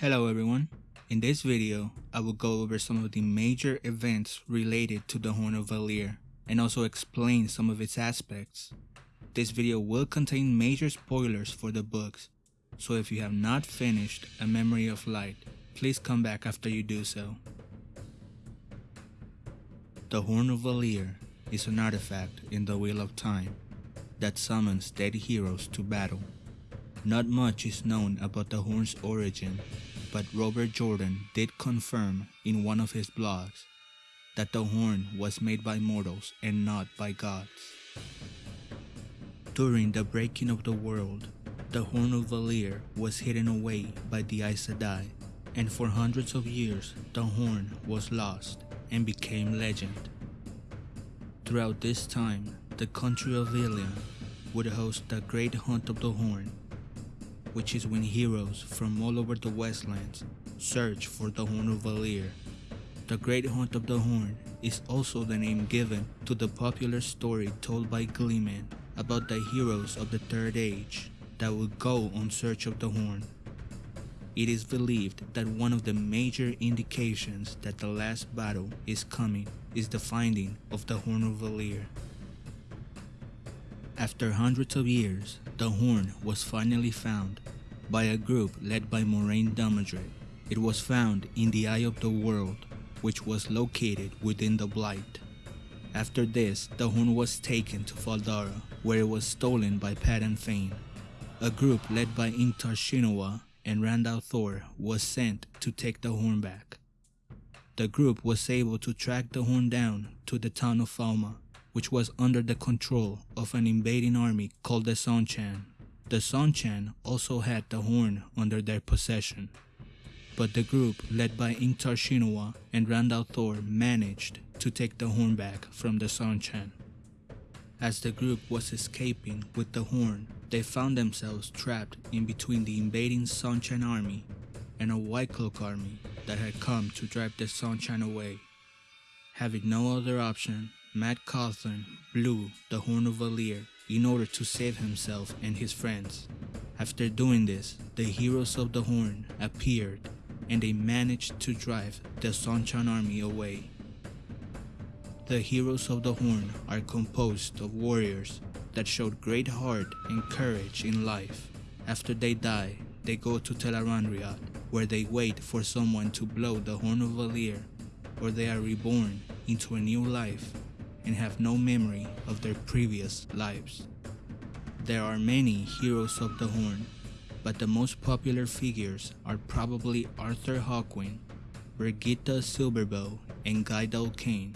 Hello everyone. In this video, I will go over some of the major events related to the Horn of Valere and also explain some of its aspects. This video will contain major spoilers for the books, so if you have not finished A Memory of Light, please come back after you do so. The Horn of Valere is an artifact in the Wheel of Time that summons dead heroes to battle. Not much is known about the horn's origin, but Robert Jordan did confirm in one of his blogs that the horn was made by mortals and not by gods. During the breaking of the world, the Horn of Valere was hidden away by the Aes Sedai, and for hundreds of years the horn was lost and became legend. Throughout this time, the country of Illian would host the Great Hunt of the Horn, which is when heroes from all over the Westlands search for the Horn of Valere. The Great Hunt of the Horn is also the name given to the popular story told by Gleeman about the heroes of the Third Age that would go on search of the Horn. It is believed that one of the major indications that the last battle is coming is the finding of the Horn of Valere. After hundreds of years, the horn was finally found by a group led by Moiraine Damodred. It was found in the Eye of the World, which was located within the Blight. After this, the horn was taken to Fal Dara, where it was stolen by Padan Fain. A group led by Ingtar Shinowa and Rand al'Thor was sent to take the horn back. The group was able to track the horn down to the town of Falme, which was under the control of an invading army called the Seanchan. The Seanchan also had the horn under their possession. But the group led by Ingtar Shinowa and Rand al'Thor managed to take the horn back from the Seanchan. As the group was escaping with the horn, they found themselves trapped in between the invading Seanchan army and a White Cloak army that had come to drive the Seanchan away. Having no other option, Mat Cauthon blew the Horn of Valere in order to save himself and his friends. After doing this, the heroes of the Horn appeared and they managed to drive the Seanchan army away. The heroes of the Horn are composed of warriors that showed great heart and courage in life. After they die, they go to Tel'aran'rhiod, where they wait for someone to blow the Horn of Valere, or they are reborn into a new life and have no memory of their previous lives. There are many heroes of the Horn, but the most popular figures are probably Arthur Hawkwing, Birgitte Silverbow, and Gaidal Cain.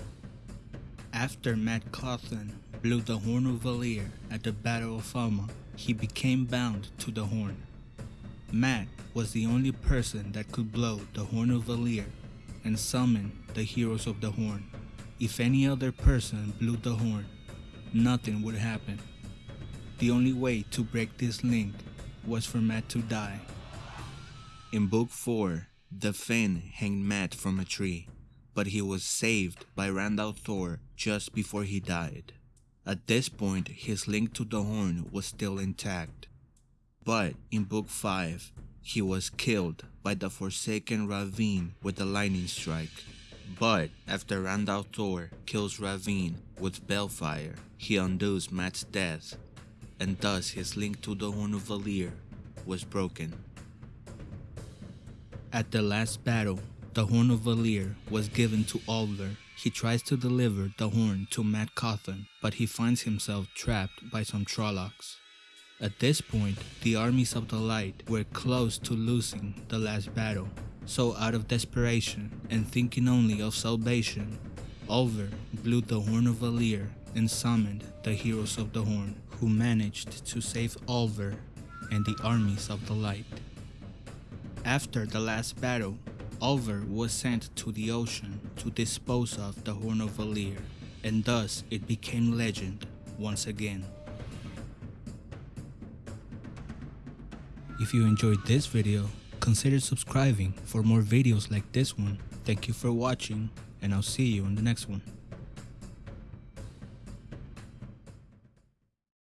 After Mat Cauthon blew the Horn of Valere at the Battle of Falme, he became bound to the Horn. Mat was the only person that could blow the Horn of Valere and summon the heroes of the Horn. If any other person blew the horn, nothing would happen. The only way to break this link was for Mat to die. In Book 4, the Finn hanged Mat from a tree, but he was saved by Rand Thor just before he died. At this point, his link to the horn was still intact. But in Book 5, he was killed by the Forsaken Rahvin with a lightning strike. But after Rand Thor kills Rahvin with balefire, he undoes Mat's death, and thus his link to the Horn of Valere was broken. At the last battle, the Horn of Valere was given to Olver. He tries to deliver the horn to Matt Cauthon, but he finds himself trapped by some Trollocs. At this point, the armies of the light were close to losing the last battle, so out of desperation and thinking only of salvation, Olver blew the Horn of Valere and summoned the Heroes of the Horn, who managed to save Olver and the armies of the light. After the last battle, Olver was sent to the ocean to dispose of the Horn of Valere, and thus it became legend once again. If you enjoyed this video, consider subscribing for more videos like this one. Thank you for watching and I'll see you in the next one.